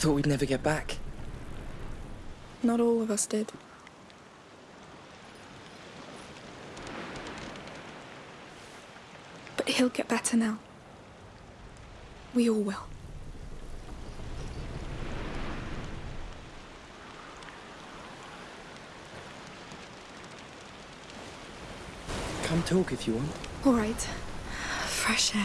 thought we'd never get back. Not all of us did. But he'll get better now. We all will. Come talk if you want. All right. Fresh air.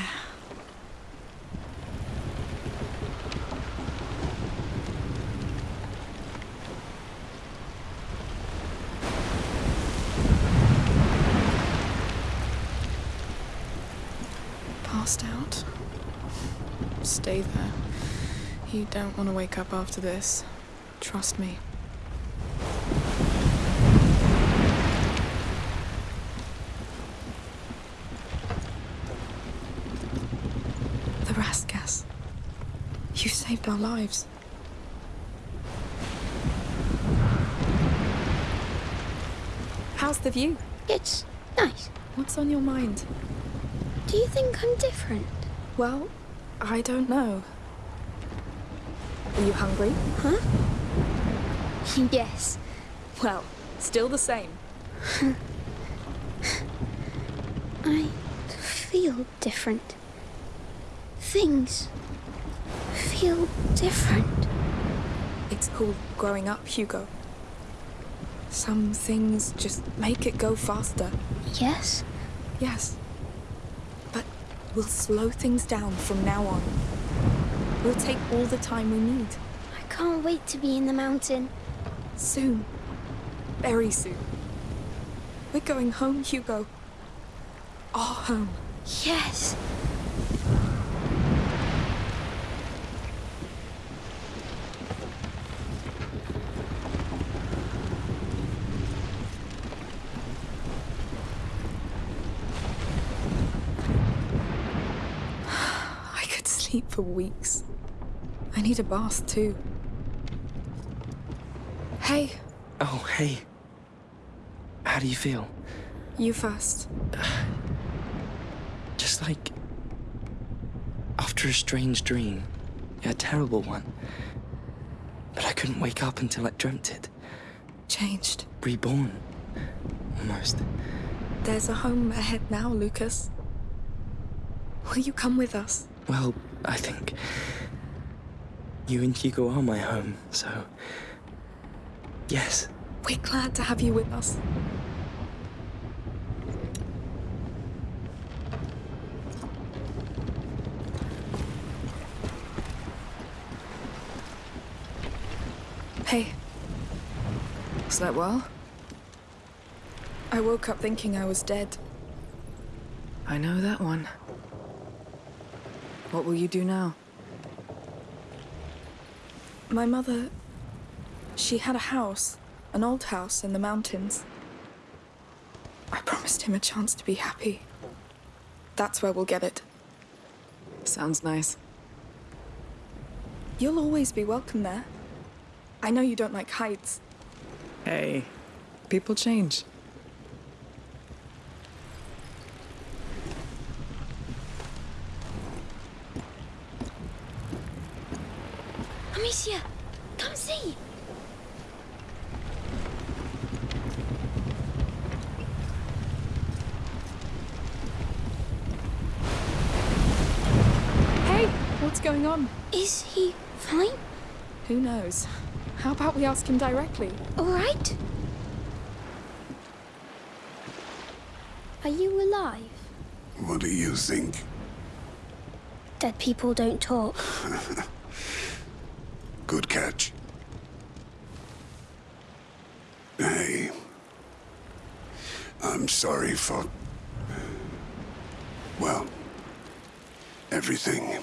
Passed out. Stay there. You don't want to wake up after this. Trust me. The Raskas. You saved our lives. How's the view? It's nice. What's on your mind? Do you think I'm different? Well, I don't know. Are you hungry? Huh? yes. Well, still the same. I feel different. Things feel different. It's called growing up, Hugo. Some things just make it go faster. Yes? Yes. We'll slow things down from now on. We'll take all the time we need. I can't wait to be in the mountain. Soon. Very soon. We're going home, Hugo. Our home. Yes. I could sleep for weeks. I need a bath too. Hey, Oh, hey. How do you feel? you first. Just like after a strange dream, a terrible one. But I couldn't wake up until I dreamt it. Changed. Reborn. Almost. There's a home ahead now, Lucas. Will you come with us? Well, I think you and Hugo are my home, so yes. We're glad to have you with us. Hey, Slept well? I woke up thinking I was dead. I know that one. What will you do now? My mother, she had a house, an old house in the mountains. I promised him a chance to be happy. That's where we'll get it. Sounds nice. You'll always be welcome there. I know you don't like heights. Hey, people change. Amicia, come see. Hey, what's going on? Is he fine? Who knows? How about we ask him directly? All right? Are you alive? What do you think? Dead people don't talk. Good catch. Hey. I'm sorry for. Well, everything.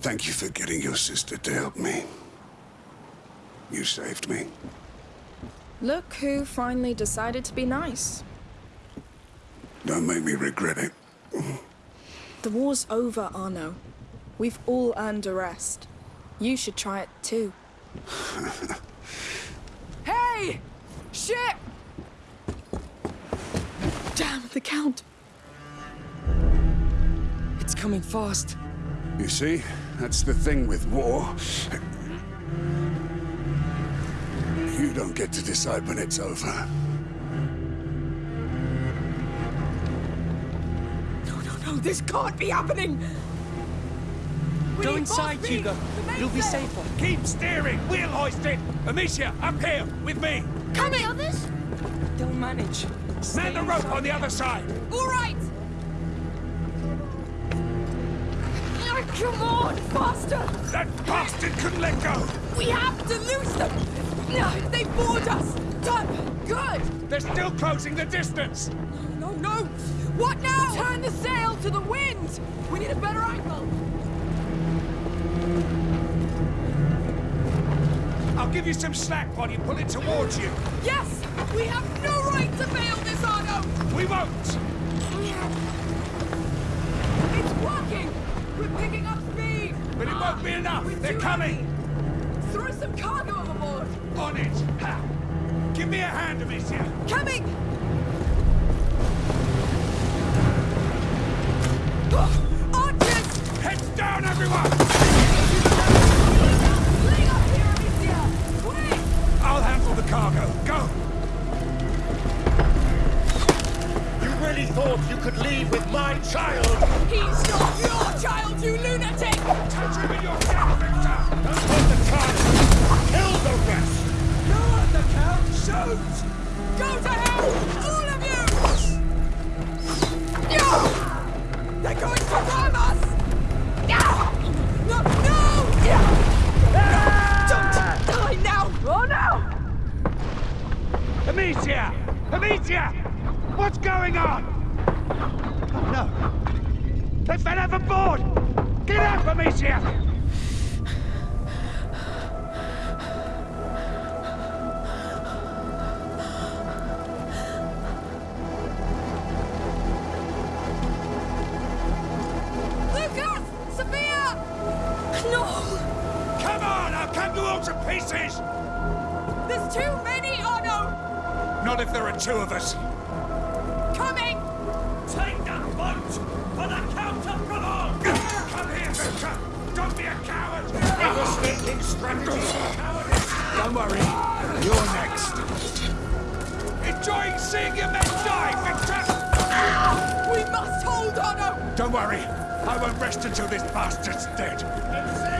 Thank you for getting your sister to help me. You saved me. Look who finally decided to be nice. Don't make me regret it. The war's over, Arnaud. We've all earned a rest. You should try it too. Hey! Shit! Damn, the Count. It's coming fast. You see? That's the thing with war. You don't get to decide when it's over. No, no, no, this can't be happening! We Go inside, more. Hugo. You'll be safer. Keep steering! We'll Wheel hoisted! Amicia, up here, with me! And the others? They'll manage. Stay Man the rope on the other side! All right! Come on, faster! That bastard couldn't let go! We have to lose them! No, they bored us! Done! Good! They're still closing the distance! No, no! What now? Turn the sail to the wind! We need a better angle! I'll give you some slack while you pull it towards you. Yes! We have no right to fail this, Arnaud! We won't! It's working! We're picking up speed! But it won't be ah, enough! We're They're coming! heavy. Throw some cargo overboard! On it! Ha! Give me a hand, Amicia! Coming! Oh, archers! Heads down, everyone! Cargo. Go! You really thought you could leave with my child? He's not your child, you lunatic! Touch him in your death, Victor! Don't hurt the child! Kill the rest! On the count! Shoot! Go to hell! All of you! No! They're going to Amicia! Amicia! What's going on? Oh no! They fell overboard! Get up, Amicia! Worry, I won't rest until this bastard's dead.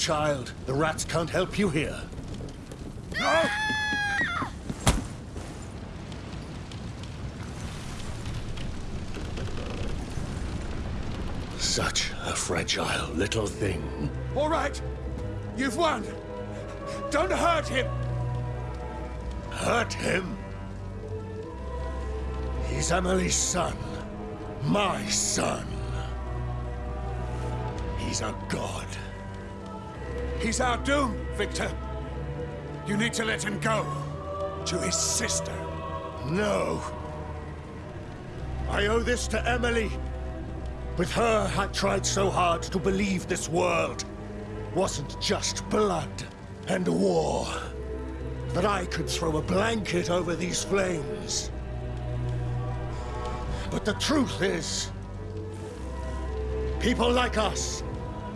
Child. The rats can't help you here. No! Such a fragile little thing. All right! You've won! Don't hurt him! Hurt him? He's Emily's son. My son. He's a god. He's our doom, Victor. You need to let him go. To his sister. No. I owe this to Emily. With her, I tried so hard to believe this world wasn't just blood and war. that I could throw a blanket over these flames. But the truth is, people like us,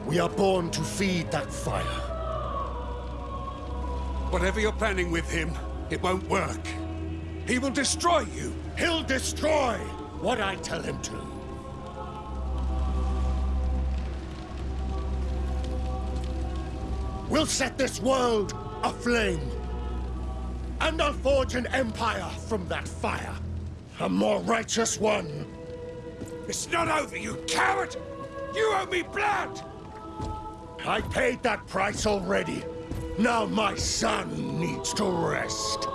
we are born to feed that fire. Whatever you're planning with him, it won't work. He will destroy you. He'll destroy what I tell him to. We'll set this world aflame. And I'll forge an empire from that fire. A more righteous one. It's not over, you coward! You owe me blood! I paid that price already. Now my son needs to rest.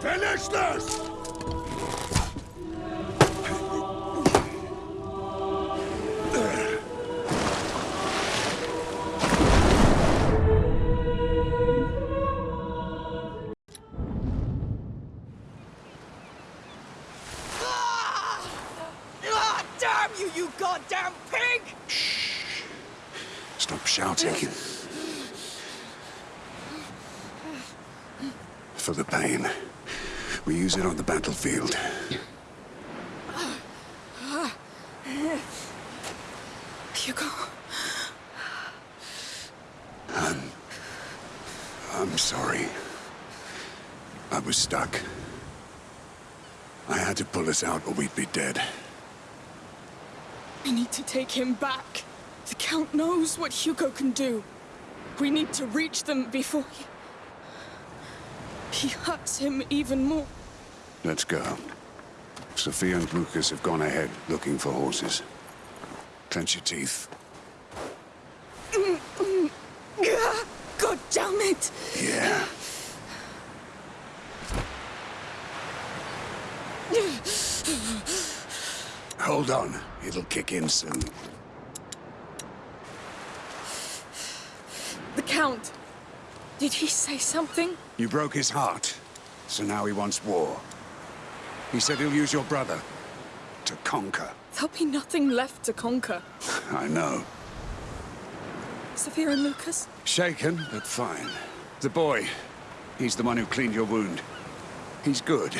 Finish this! For the pain. We use it on the battlefield. Hugo, I'm I'm sorry. I was stuck. I had to pull us out or we'd be dead. we need to take him back. The Count knows what Hugo can do. We need to reach them before he... He hurts him even more. Let's go. Sophia and Lucas have gone ahead looking for horses. Clench your teeth. God damn it! Yeah. Hold on. It'll kick in soon. The Count. Did he say something? You broke his heart, so now he wants war. He said he'll use your brother to conquer. There'll be nothing left to conquer. I know. Sophia and Lucas? Shaken, but fine. The boy, he's the one who cleaned your wound. He's good.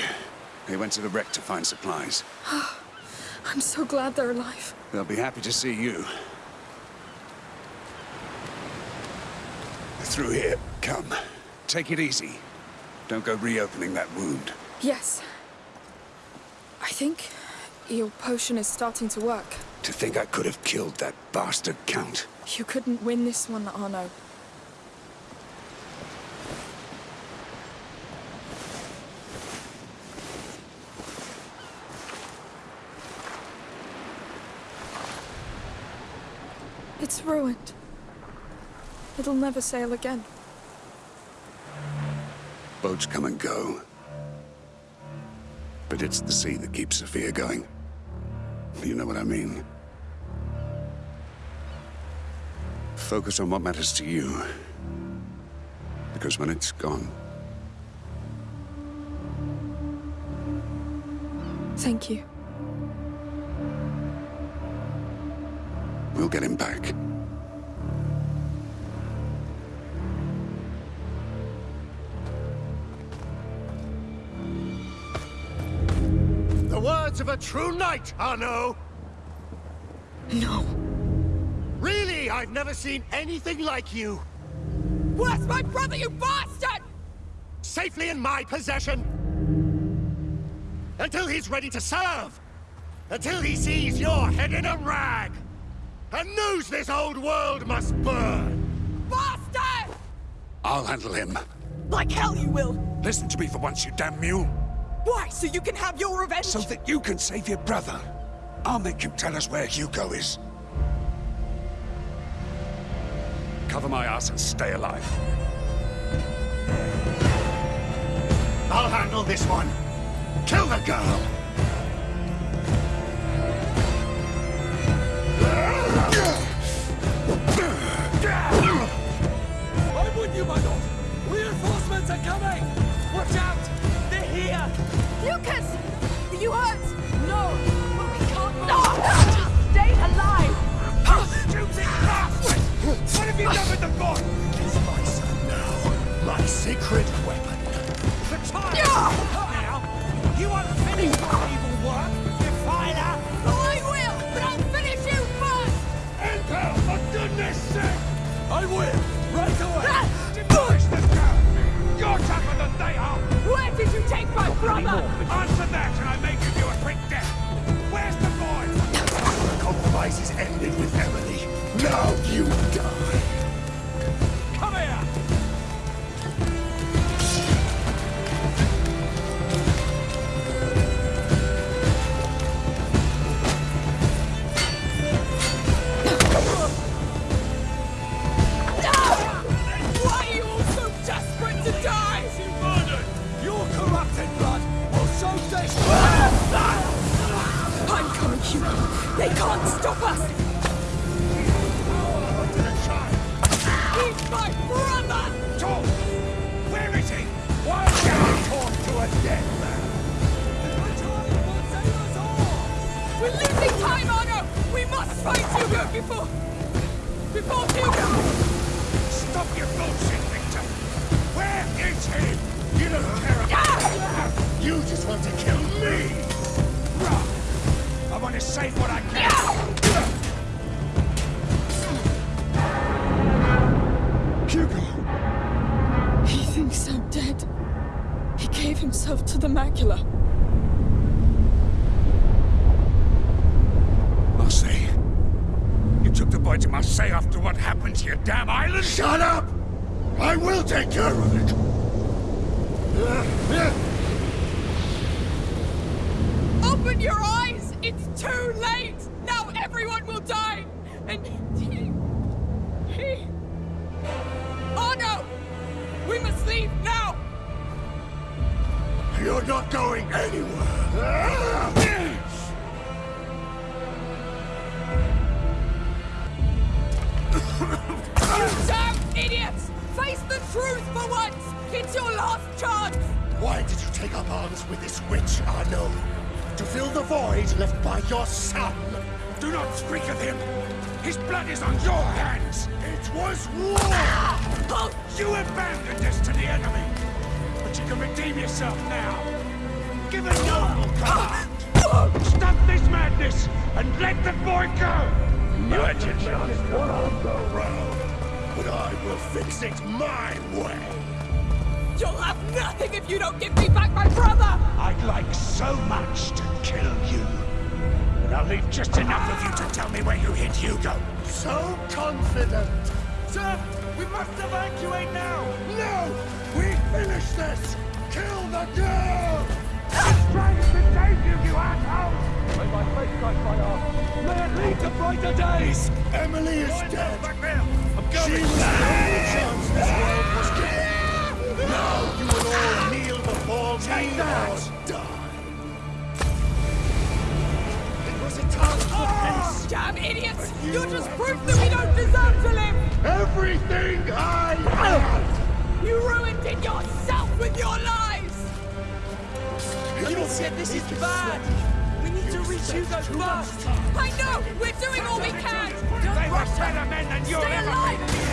They went to the wreck to find supplies. I'm so glad they're alive. They'll be happy to see you. Through here. Come. Take it easy. Don't go reopening that wound. Yes. I think your potion is starting to work. To think I could have killed that bastard Count. You couldn't win this one, Arnaud. It's ruined. It'll never sail again. Boats come and go. But it's the sea that keeps Sophia going. You know what I mean? Focus on what matters to you. Because when it's gone, Thank you. we'll get him back. Of a true knight, Arnaud! No. Really, I've never seen anything like you. Where's my brother, you bastard? Safely in my possession. Until he's ready to serve. Until he sees your head in a rag. And knows this old world must burn. Bastard! I'll handle him. Like hell you will. Listen to me for once, you damn mule. Why, so you can have your revenge? So that you can save your brother. I'll make him tell us where Hugo is. Cover my ass and stay alive. I'll handle this one. Kill the girl. I'm with you, my lord. Reinforcements are coming. Watch out. Here. Lucas! Are you hurt? No, but we can't... No! Just stay alive! Stupid bastard! What have you done with the boy? He's my son now. My secret weapon. tired! Now, you brother? Answer that and I may give you a quick death! Where's the boy? The compromise is ended with Emily. Now you die! Can't stop us. He's my brother! Tom! Where is he? Why can I talk to a dead man? We're losing time, Arnaud! We must fight Hugo before... Before Hugo... Stop your bullshit, Victor! Where is he? You don't care about You just want to kill me! Right. I want to save what I can. Hugo! He thinks I'm dead. He gave himself to the macula. Marseille. You took the boy to Marseille after what happened to your damn island? Shut up! I will take care of it! Open your eyes! It's too late! Now everyone will die! And he... He... Oh no! We must leave now! You're not going anywhere! You damn idiots! Face the truth for once! It's your last chance! Why did you take up arms with this witch, Arnaud? To fill the void left by your son? Do not speak of him! His blood is on your hands! It was war! You abandoned us to the enemy! But you can redeem yourself now! Give a noble command! Stop this madness and let the boy go! Imagine just one go round, but I will fix it my way! You'll have nothing if you don't give me back my brother! I'd like so much to kill you. But I'll leave just enough of you to tell me where you hid Hugo. So confident! Sir, we must evacuate now! No! We finish this! Kill the girl! I'm trying to save you, you asshole! May my faith guide my arm. May it lead to brighter days! Emily is dead! Back there! I'm She was the only chance this world was given! Now you will all kneel before me or die! It was a time for peace! Damn idiots! You just proved that we don't deserve to live! Everything I had! You ruined it yourself with your lies! Amicia, this is bad! We need to reach Hugo first! I know! We're doing all we can! They Don't were rush better men than you'll ever alive, be!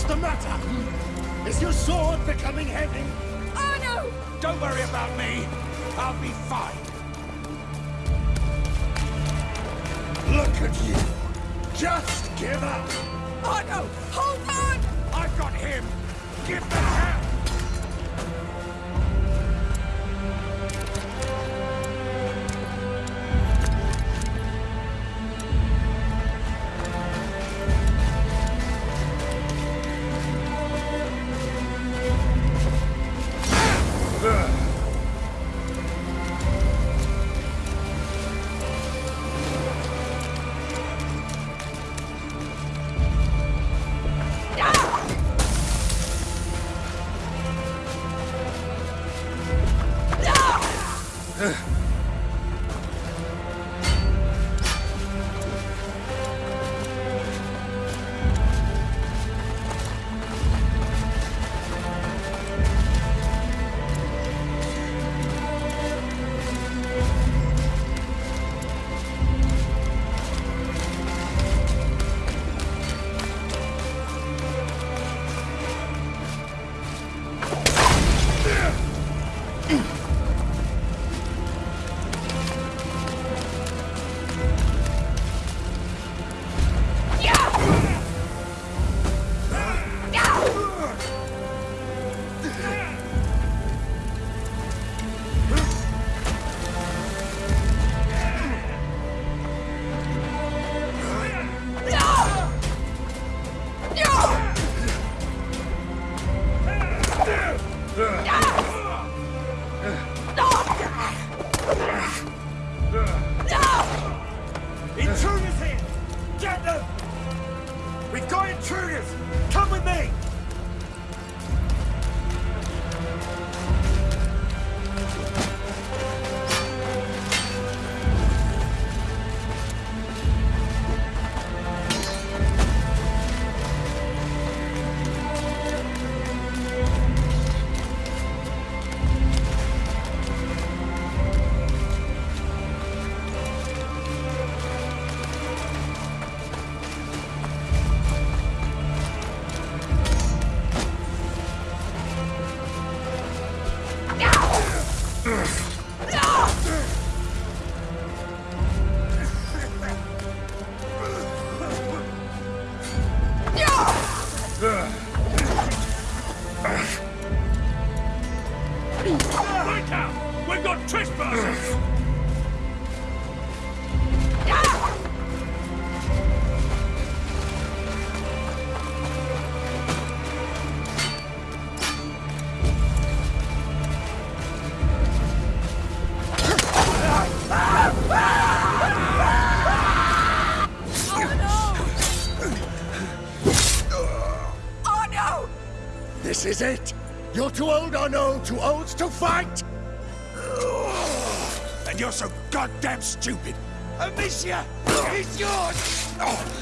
What's the matter? Is your sword becoming heavy? Oh no! Don't worry about me. I'll be fine. Look at you. Just give up. Oh no! Hold on! I've got him. Give the hand. Too old, or no, too old to fight! And you're so goddamn stupid! Amicia! He's yours! It's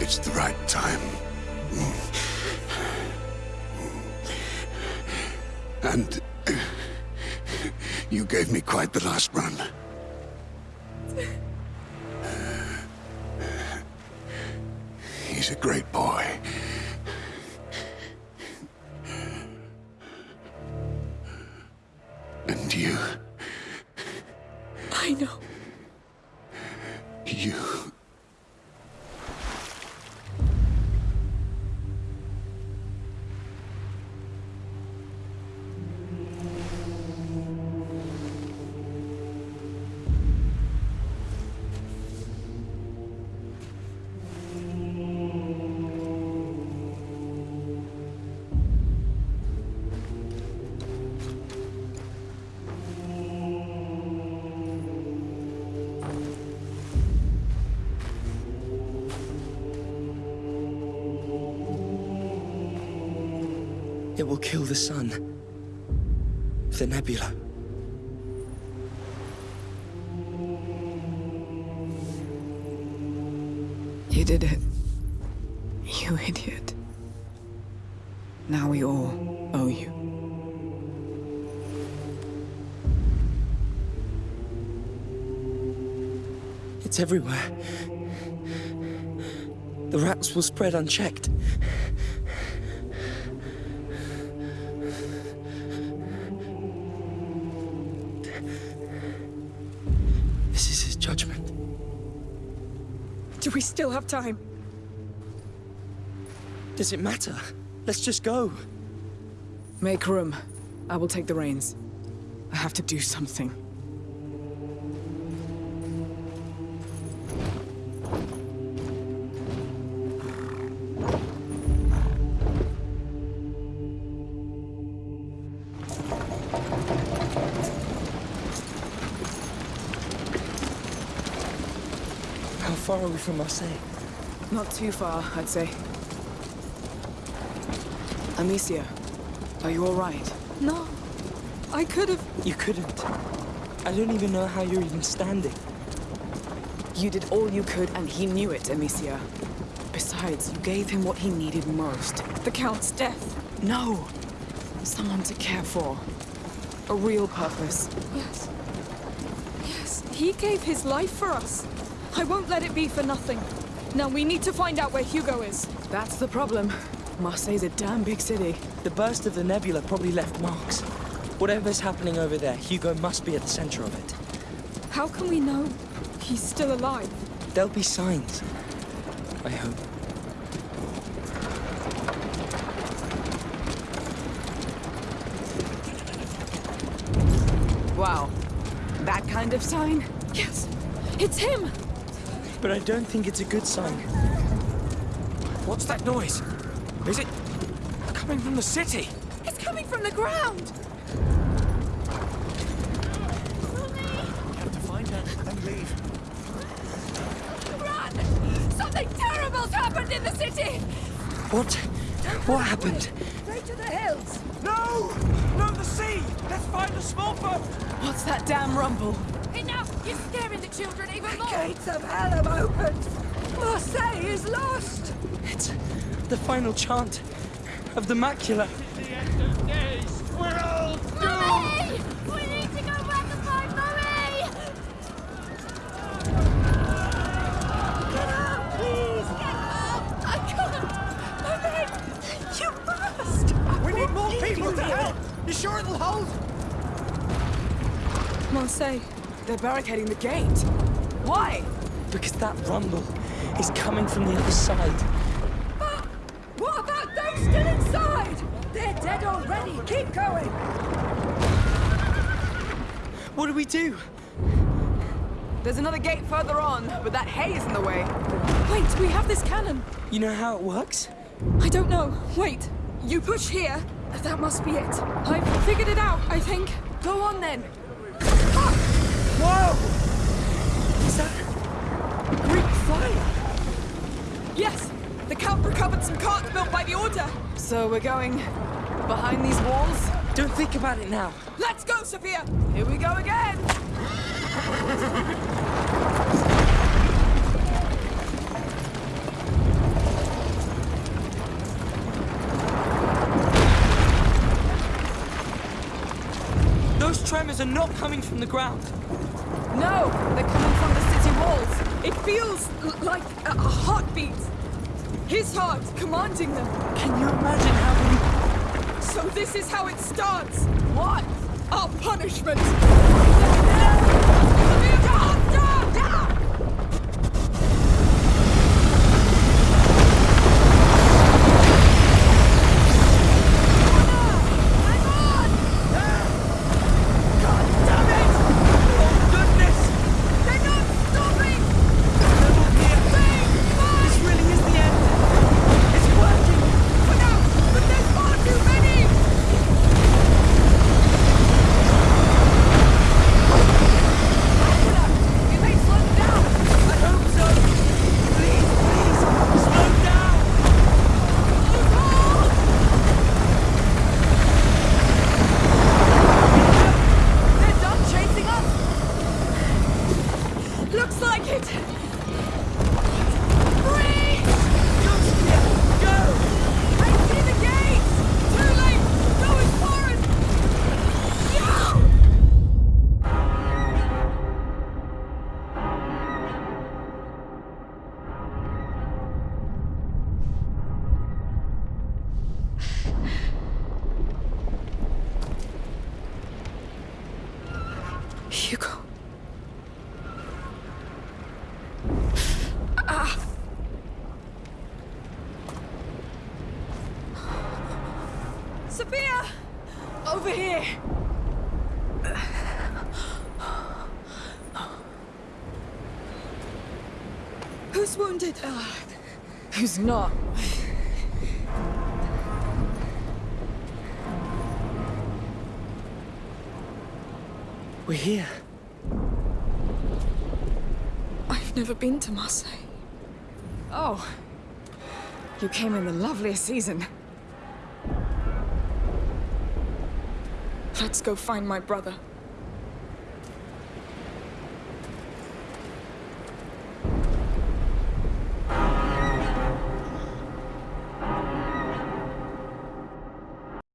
It's the right time. And you gave me quite the last run. He's a great boy. It will kill the sun. The nebula. You did it. You idiot. Now we all owe you. It's everywhere. The rats will spread unchecked. Still have time? Does it matter? Let's just go. Make room. I will take the reins. I have to do something. From Marseille? Not too far, I'd say. Amicia, are you all right? No. I could have... You couldn't. I don't even know how you're even standing. You did all you could, and he knew it, Amicia. Besides, you gave him what he needed most. The Count's death. No! Someone to care for. A real purpose. Yes. Yes, he gave his life for us. I won't let it be for nothing. Now we need to find out where Hugo is. That's the problem. Marseille's a damn big city. The burst of the nebula probably left marks. Whatever's happening over there, Hugo must be at the center of it. How can we know he's still alive? There'll be signs. I hope. Wow. That kind of sign? Yes, it's him! But I don't think it's a good sign. What's that noise? Is it coming from the city? It's coming from the ground! Have to find her and leave. Run! Something terrible's happened in the city! What? What happened? Straight to the hills! No! No, the sea! Let's find a small boat! What's that damn rumble? Children even more! Gates of hell have opened! Marseille is lost! It's the final chant of the macula. The end of days! We're all Mummy! We need to go back and find Mummy! Get up, please! Get up! I can't! Mummy! You must! We need more people to help! You sure it'll hold? Marseille. They're barricading the gate. Why? Because that rumble is coming from the other side. But what about those still inside? They're dead already. Keep going. What do we do? There's another gate further on, but that hay is in the way. Wait, we have this cannon. You know how it works? I don't know. Wait, you push here. That must be it. I've figured it out, I think. Go on then. Whoa! Is that Greek fire? Yes, the camp recovered some carts built by the Order. So we're going behind these walls? Don't think about it now. Let's go, Sophia! Here we go again! Those tremors are not coming from the ground. No, they're coming from the city walls. It feels like a, heartbeat. His heart commanding them. Can you imagine how So this is how it starts. What? Our punishment. Hugo. Ah. Sophia! Over here! Who's wounded? Who's not? We're here. I've never been to Marseille. Oh. You came in the loveliest season. Let's go find my brother.